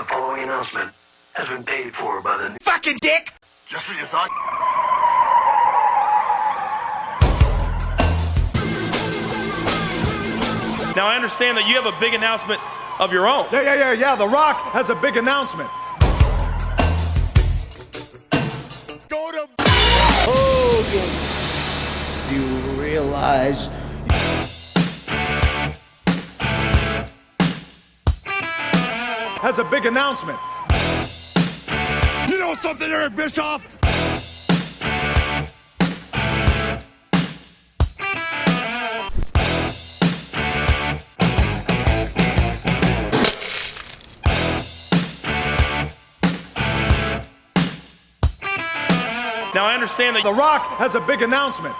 The following announcement has been paid for by the Fucking dick! Just when you thought. Now I understand that you have a big announcement of your own. Yeah, yeah, yeah, yeah. The Rock has a big announcement. Go to oh, Hogan. You realize Has a big announcement. You know something, Eric Bischoff? Now I understand that The Rock has a big announcement.